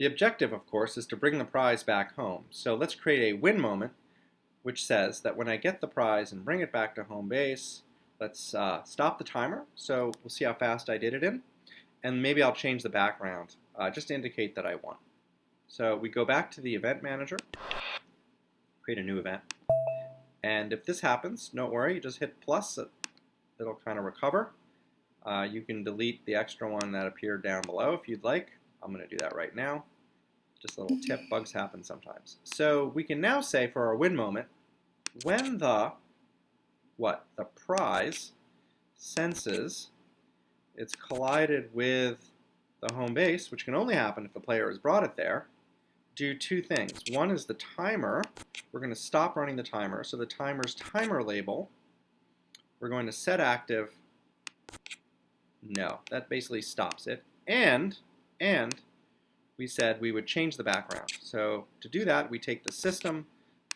The objective, of course, is to bring the prize back home. So let's create a win moment, which says that when I get the prize and bring it back to home base, let's uh, stop the timer. So we'll see how fast I did it in. And maybe I'll change the background uh, just to indicate that I won. So we go back to the event manager, create a new event. And if this happens, don't worry, just hit plus, it'll kind of recover. Uh, you can delete the extra one that appeared down below if you'd like. I'm going to do that right now. Just a little tip, bugs happen sometimes. So we can now say for our win moment, when the, what, the prize senses it's collided with the home base, which can only happen if the player has brought it there, do two things. One is the timer. We're going to stop running the timer. So the timer's timer label, we're going to set active. No, that basically stops it. And, and we said we would change the background. So to do that, we take the system,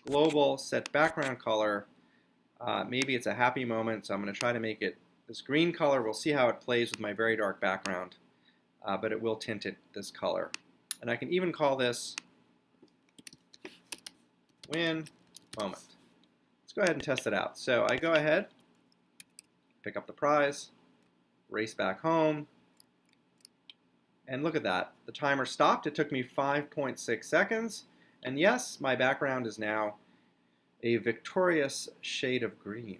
global, set background color. Uh, maybe it's a happy moment, so I'm going to try to make it this green color. We'll see how it plays with my very dark background, uh, but it will tint it this color. And I can even call this win moment. Let's go ahead and test it out. So I go ahead, pick up the prize, race back home, and look at that. The timer stopped. It took me 5.6 seconds. And yes, my background is now a victorious shade of green.